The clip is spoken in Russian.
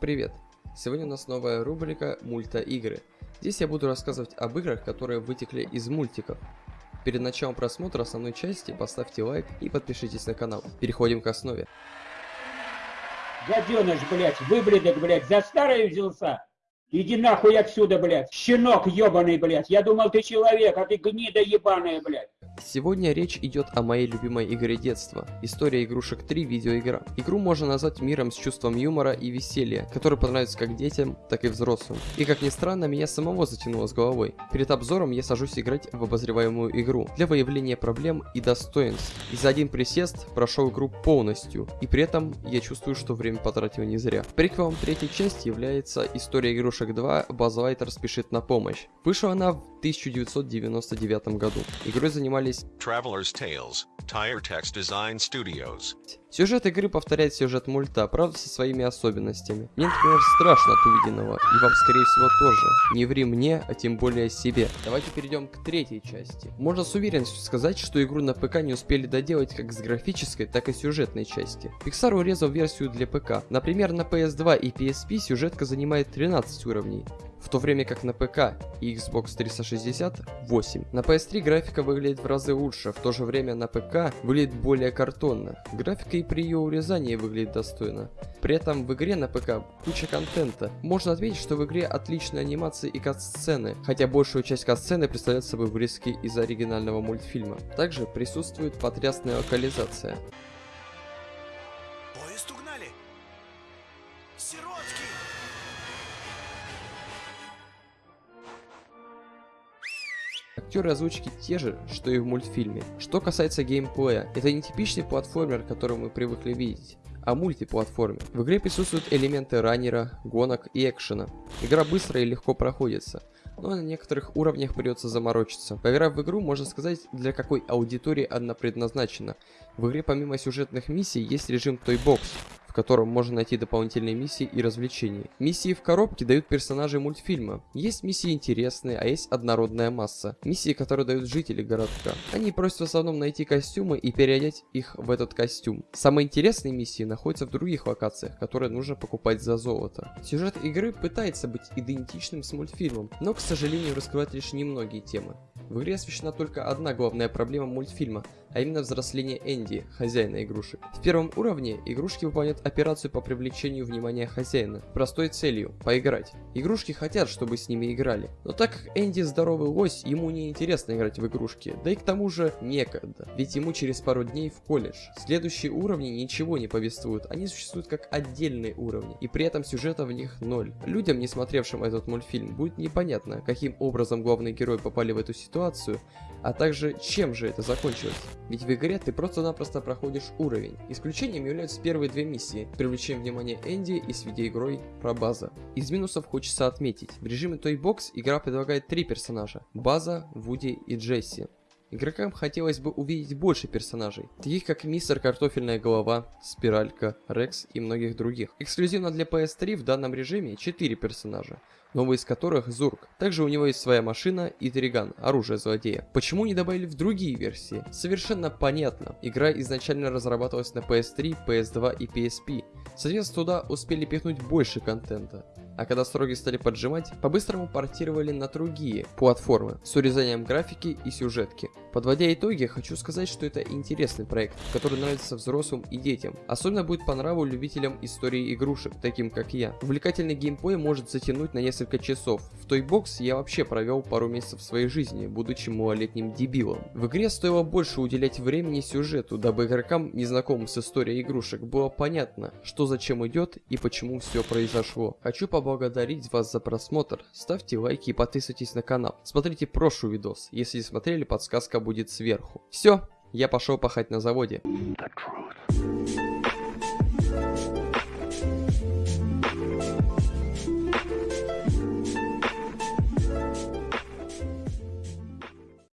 привет! Сегодня у нас новая рубрика Мульта-игры. Здесь я буду рассказывать об играх, которые вытекли из мультиков. Перед началом просмотра основной части поставьте лайк и подпишитесь на канал. Переходим к основе. Гаденыш, блядь, выблядок, блядь, за старое взялся? Иди нахуй отсюда, блядь, щенок ебаный, блядь. Я думал, ты человек, а ты гнида ебаная, блядь. Сегодня речь идет о моей любимой игре детства. История игрушек 3 видеоигра. Игру можно назвать миром с чувством юмора и веселья, который понравится как детям, так и взрослым. И как ни странно, меня самого затянуло с головой. Перед обзором я сажусь играть в обозреваемую игру для выявления проблем и достоинств. И за один присест прошел игру полностью. И при этом я чувствую, что время потратил не зря. Приквелом третьей части является история игрушек 2 Базлайтер спешит на помощь. Вышла она в 1999 году. Игрой занимались Traveler's Tales, Tire Text Design Studios. Сюжет игры повторяет сюжет мульта, правда со своими особенностями. Мне, например, страшно от увиденного, и вам, скорее всего, тоже. Не ври мне, а тем более себе. Давайте перейдем к третьей части. Можно с уверенностью сказать, что игру на ПК не успели доделать как с графической, так и сюжетной части. Pixar урезал версию для ПК. Например, на PS2 и PSP сюжетка занимает 13 уровней, в то время как на ПК и Xbox 360 8. На PS3 графика выглядит в разы лучше, в то же время на ПК выглядит более картонно. Графика и при ее урезании выглядит достойно. При этом в игре на ПК куча контента. Можно отметить, что в игре отличные анимации и кат-сцены, хотя большую часть кат-сцены представляет собой вырезки из оригинального мультфильма. Также присутствует потрясная локализация. Актеры озвучки те же, что и в мультфильме. Что касается геймплея, это не типичный платформер, который мы привыкли видеть а мультиплатформе. В игре присутствуют элементы раннера, гонок и экшена. Игра быстро и легко проходится, но на некоторых уровнях придется заморочиться. Поиграв в игру, можно сказать, для какой аудитории она предназначена. В игре помимо сюжетных миссий есть режим Toy Box, в котором можно найти дополнительные миссии и развлечения. Миссии в коробке дают персонажи мультфильма. Есть миссии интересные, а есть однородная масса. Миссии, которые дают жители городка. Они просят в основном найти костюмы и переодеть их в этот костюм. Самые интересные миссии находятся в других локациях, которые нужно покупать за золото. Сюжет игры пытается быть идентичным с мультфильмом, но, к сожалению, раскрывает лишь немногие темы. В игре освещена только одна главная проблема мультфильма, а именно взросление Энди, хозяина игрушек. В первом уровне игрушки выполняют операцию по привлечению внимания хозяина, простой целью – поиграть. Игрушки хотят, чтобы с ними играли, но так как Энди здоровый лось, ему не интересно играть в игрушки, да и к тому же некогда, ведь ему через пару дней в колледж. Следующие уровни ничего не повествуют, они существуют как отдельные уровни, и при этом сюжета в них ноль. Людям, не смотревшим этот мультфильм, будет непонятно, каким образом главные герои попали в эту ситуацию, а также чем же это закончилось. Ведь в игре ты просто-напросто проходишь уровень. Исключением являются первые две миссии, привлечение внимания Энди и с видеоигрой про База. Из минусов хочется отметить, в режиме Toy Box игра предлагает три персонажа, База, Вуди и Джесси. Игрокам хотелось бы увидеть больше персонажей, таких как Мистер Картофельная Голова, Спиралька, Рекс и многих других. Эксклюзивно для PS3 в данном режиме 4 персонажа, новый из которых Зурк. Также у него есть своя машина и Триган, оружие злодея. Почему не добавили в другие версии? Совершенно понятно. Игра изначально разрабатывалась на PS3, PS2 и PSP. Соответственно, туда успели пихнуть больше контента а когда строги стали поджимать, по-быстрому портировали на другие платформы с урезанием графики и сюжетки. Подводя итоги, хочу сказать, что это интересный проект, который нравится взрослым и детям. Особенно будет по нраву любителям истории игрушек, таким как я. Увлекательный геймплей может затянуть на несколько часов. В Toy Box я вообще провел пару месяцев своей жизни, будучи малолетним дебилом. В игре стоило больше уделять времени сюжету, дабы игрокам, незнакомым с историей игрушек, было понятно, что зачем идет и почему все произошло. Хочу поблагодарить вас за просмотр. Ставьте лайки и подписывайтесь на канал. Смотрите прошлый видос. Если не смотрели, подсказка будет сверху. Все, я пошел пахать на заводе.